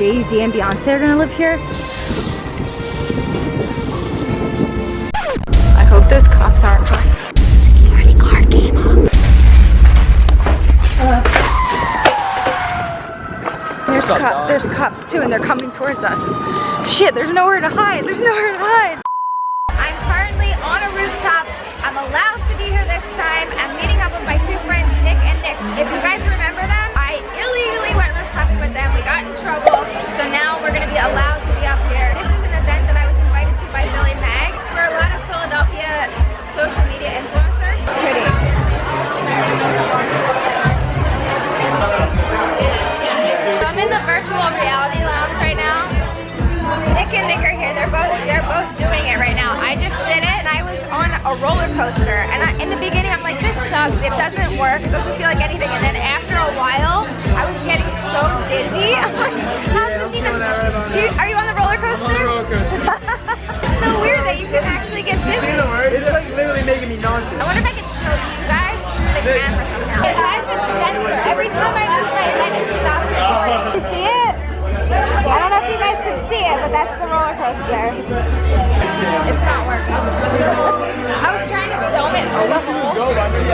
Jay-Z and Beyonce are gonna live here. I hope those cops aren't Security guard came up. Uh, there's cops, there's cops too, and they're coming towards us. Shit, there's nowhere to hide, there's nowhere to hide. I'm currently on a rooftop. I'm allowed Nick and Nick are here. They're both they're both doing it right now. I just did it and I was on a roller coaster. And I, in the beginning I'm like, this sucks. It doesn't work. It doesn't feel like anything. And then after a while, I was getting so dizzy. I'm like, how's this even? Do you, are you on the roller coaster? it's so weird that you can actually get dizzy. It's like literally making me nauseous. I wonder if I can show you guys the camera somehow. It has a sensor. Every time I know if you guys can see it, but that's the roller coaster. It's not working. I was trying to film it through the hole,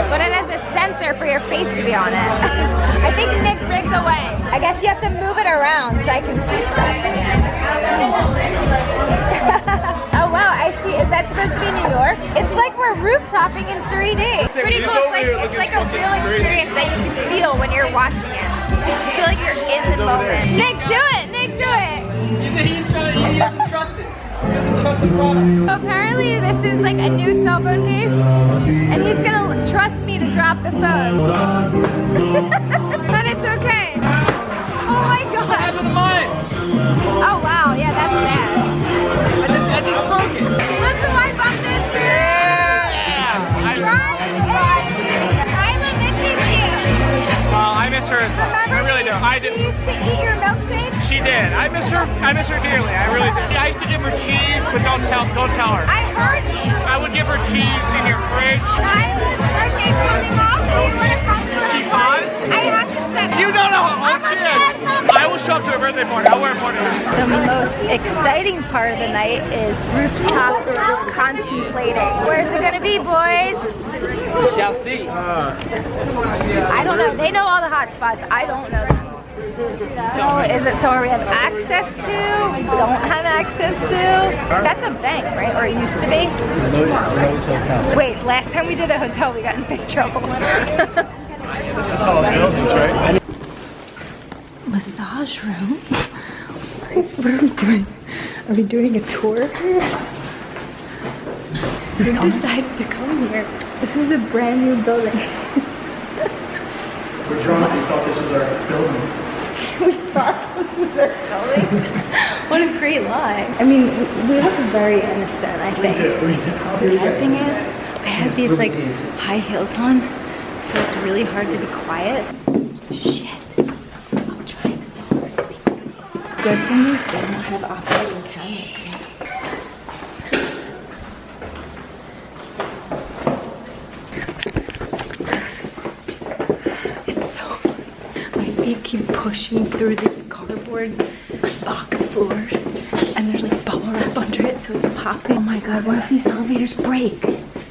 but it has a sensor for your face to be on it. I think Nick rigged away. I guess you have to move it around so I can see stuff. oh wow, I see. Is that supposed to be New York? It's like we're rooftopping in 3D. It's pretty cool. It's like, it's like a real experience that you can feel when you're watching it. You feel like you're in the moment. Nick, do it! Nick, do it! He trust. He doesn't trust the product. Apparently this is like a new cell phone case and he's gonna trust me to drop the phone. but it's okay. Oh my god. What happened to mine? Oh wow, yeah, that's bad. I just, I just broke it. Look who I bumped into! Ryan! Kyla misses you! Well, I miss her as well. I really do. I did. used to eat your milkshake? She did. I miss her. I miss her dearly. I really did. I used to give her cheese, but don't tell. Don't tell her. I heard you! I would give her cheese in your fridge. Kyla's birthday coming up. Do you wanna come to She her? fine? I have to check. You don't know how old she is. I will show up to her birthday party. I'll wear a party. The most exciting part of the night is rooftop contemplating. Where's it gonna be, boys? We shall see. I don't know. They know all the hot spots. I don't know them. So is it somewhere we have access to? Don't have access to? That's a bank, right? Or it used to be? Wait, last time we did a hotel, we got in big trouble. this is tall buildings, right? Massage room? what are we doing? Are we doing a tour? We decided to come here. This is a brand new building. We're drunk. We thought this was our building. we thought this was our building. what a great lie. I mean, we we look very innocent, I think. We The did. bad thing is, I have these like high heels on, so it's really hard to be quiet. Shit. I'm trying so hard to be quiet. Good thing is they don't have operating cameras here. It's so my feet keep pushing through these cardboard box floors and there's like bubble wrap under it so it's popping. Oh my god, what if these elevators break?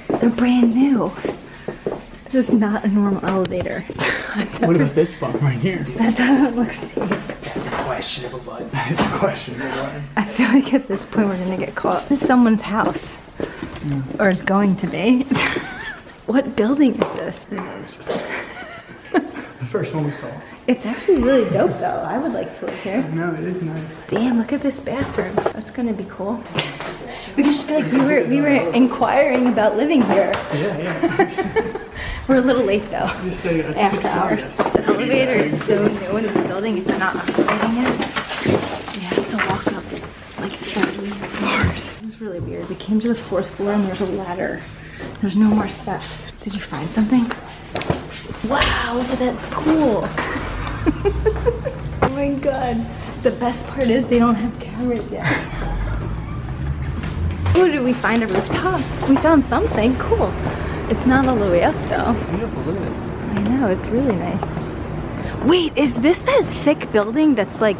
They're brand new. This is not a normal elevator. What about this button right here? that doesn't look safe. That's a questionable button. That is a questionable button. I feel like at this point we're gonna get caught. This is someone's house. Or is going to be. what building is this? Who knows? the first one we saw. It's actually really dope though. I would like to live here. No, it is nice. Damn, look at this bathroom. That's gonna be cool. We could just be like, we were we were inquiring about living here. Yeah, yeah. We're a little late though. Just say After hours. The elevator is so new in this building, it's not operating yet. We have to walk up like 30 floors. This is really weird. We came to the fourth floor and there's a ladder. There's no more steps. Did you find something? Wow, look at that pool. oh my god. The best part is they don't have cameras yet. Oh, did we find a rooftop? We found something. Cool. It's not all the way up though. Beautiful. Look at it. I know, it's really nice. Wait, is this that sick building that's like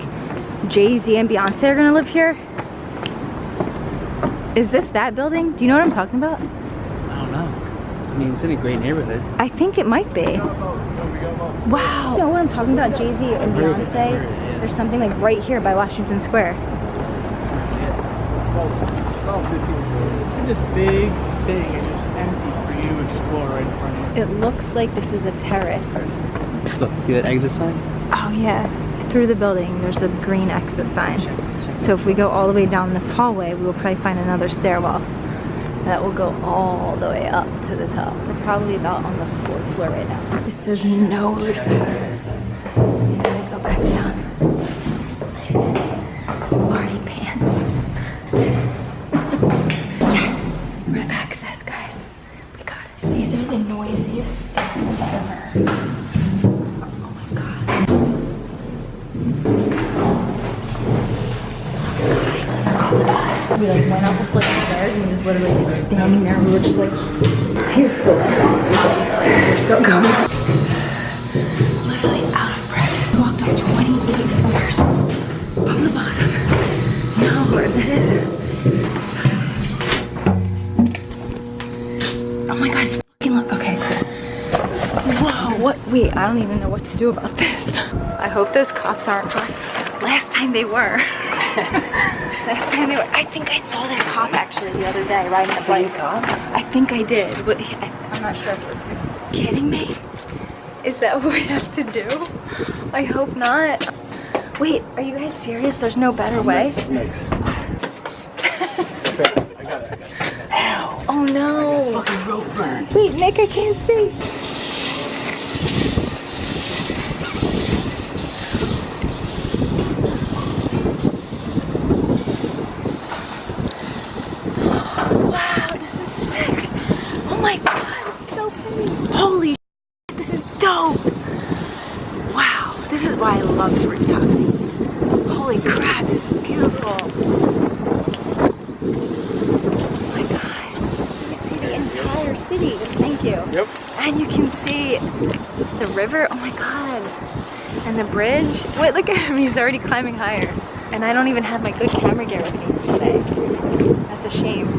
Jay-Z and Beyonce are gonna live here? Is this that building? Do you know what I'm talking about? I don't know. I mean, it's in a great neighborhood. I think it might be. Wow. You know what I'm talking about? Jay-Z and heard of it, Beyonce? I've heard of it, yeah. There's something like right here by Washington Square. It's about 15 floors. And this big thing is just empty for you to explore right in front of you. It looks like this is a terrace. Look, see that exit sign? Oh yeah, through the building there's a green exit sign. So if we go all the way down this hallway, we will probably find another stairwell that will go all the way up to the top. We're probably about on the fourth floor right now. It says no roof access. So we gotta go back down. Smarty pants. yes, roof access, guys. We got it. These are the noisiest steps ever. Oh my god. We like went up the flight of stairs and he was literally like standing there. We were just like, he was cool. 'cause we're still going. Literally out of breath. We walked up 28 floors from the bottom. How that is? Oh my god, it's fucking loud. Okay. Whoa, what? Wait, I don't even know what to do about this. I hope those cops aren't us. Last time they were. Last time they were. I think I saw that cop actually the other day riding the bike. cop? I think I did. But I, I'm not sure if it was kidding me. Is that what we have to do? I hope not. Wait, are you guys serious? There's no better way? Next. Oh no. Fucking rope burn. Wait, Nick, I can't see. Wow, this is sick. Oh my god, it's so pretty. Holy sh- this is dope. Wow, this is why I love rooftop. Holy crap, this is beautiful. Oh my god. You can see the entire city. Thank you. Yep. And you can see the river. Oh my god. And the bridge. Wait, look at him. He's already climbing higher. And I don't even have my good camera gear with me today. That's a shame.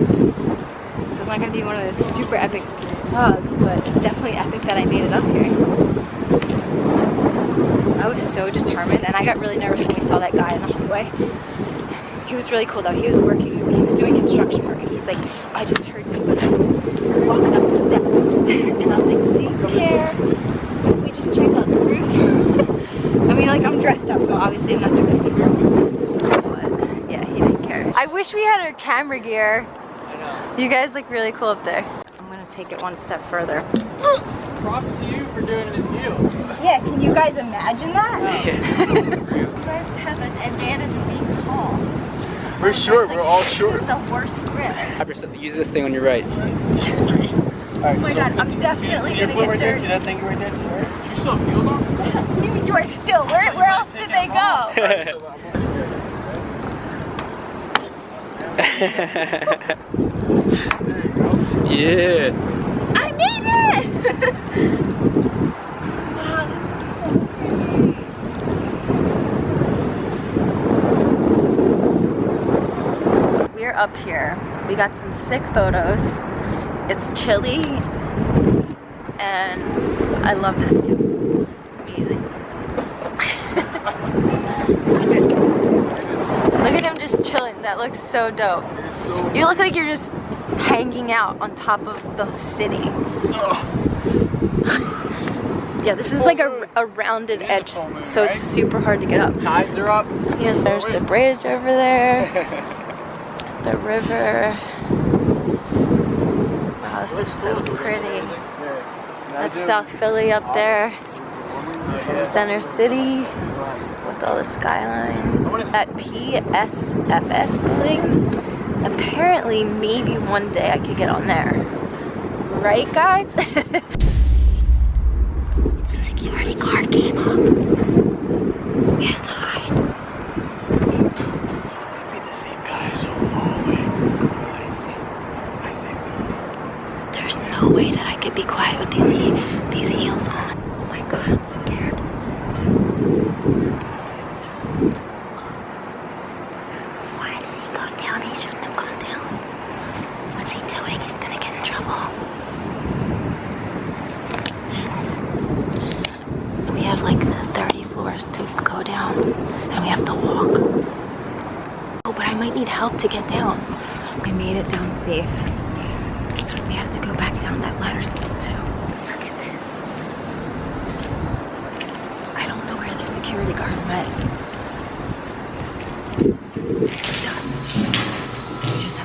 So it's not gonna be one of those super epic vlogs, but it's definitely epic that I made it up here. I was so determined and I got really nervous when we saw that guy in the hallway. He was really cool though. He was working, he was doing construction work and he's like, I just heard somebody walking up the steps. and I was like, do you care if we just check out the roof? I mean, like I'm dressed up, so obviously I'm not doing anything. But yeah, he didn't care. I wish we had our camera gear. I know. You guys look really cool up there. I'm gonna take it one step further. Props to you for doing it in heels. Yeah, can you guys imagine that? Yeah. You guys have an advantage of being tall. We're short, we're all This short. is the worst grip. Use this thing on your right. Oh my god, I'm definitely see your gonna foot get right there? See that thing right there? to your right? You still have heels on? What do you mean, do I still? Where, where else did they go? yeah. I made it! wow, this is so pretty. We're up here. We got some sick photos. It's chilly and I love this view. It's amazing. Look at him just chilling. That looks so dope. You look like you're just hanging out on top of the city. yeah, this is like a, a rounded edge, so it's super hard to get up. Tides are up. Yes, there's the bridge over there, the river. Wow, this is so pretty. That's South Philly up there. This is Center City with all the skyline. That PSFS building, apparently maybe one day I could get on there. Right guys? Security guard came up. trouble. We have like 30 floors to go down and we have to walk. Oh, but I might need help to get down. I made it down safe. We have to go back down that ladder still too. Look at this. I don't know where the security guard went. Just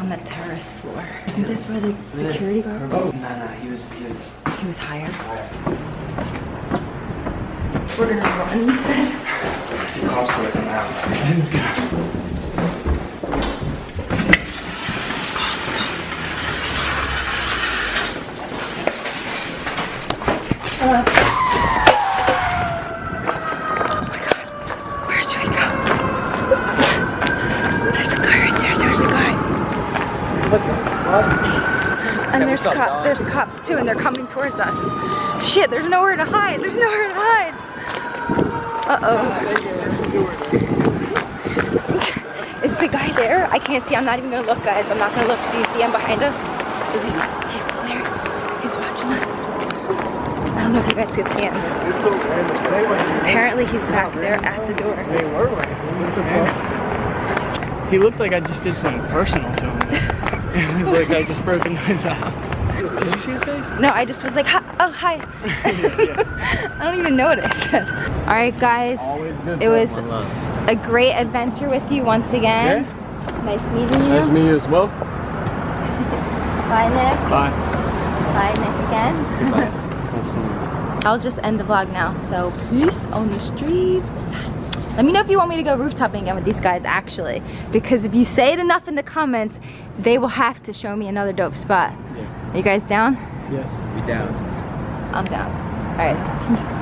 on the terrace floor. Isn't this where the security guard was? Oh, no, no, he was, he was. He was hired. We're gonna run, he said. He cost for us now. Let's go. Where should we go? There's a guy right there. There's a guy. And there's what's up, cops. dog? There's cops too, and they're coming towards us. Shit, there's nowhere to hide. There's nowhere to hide. Uh oh. Is the guy there? I can't see. I'm not even gonna look, guys. I'm not gonna look. Do you see him behind us? Is he? He's still there. He's watching us. I don't know if you guys can see him. Apparently, he's back there at the door. He looked like I just did something personal to him. it was like I just broke into his house. Did you see his face? No, I just was like, hi. oh, hi. I don't even know what I said. All right, guys. It was a great adventure with you once again. Nice meeting you. Nice to meet you as well. Bye, Nick. Bye. Bye, Nick again. Let's see. I'll just end the vlog now. So peace on the streets. Let me know if you want me to go rooftoping again with these guys actually. Because if you say it enough in the comments, they will have to show me another dope spot. Yeah. Are you guys down? Yes. We down. I'm down. All right, peace.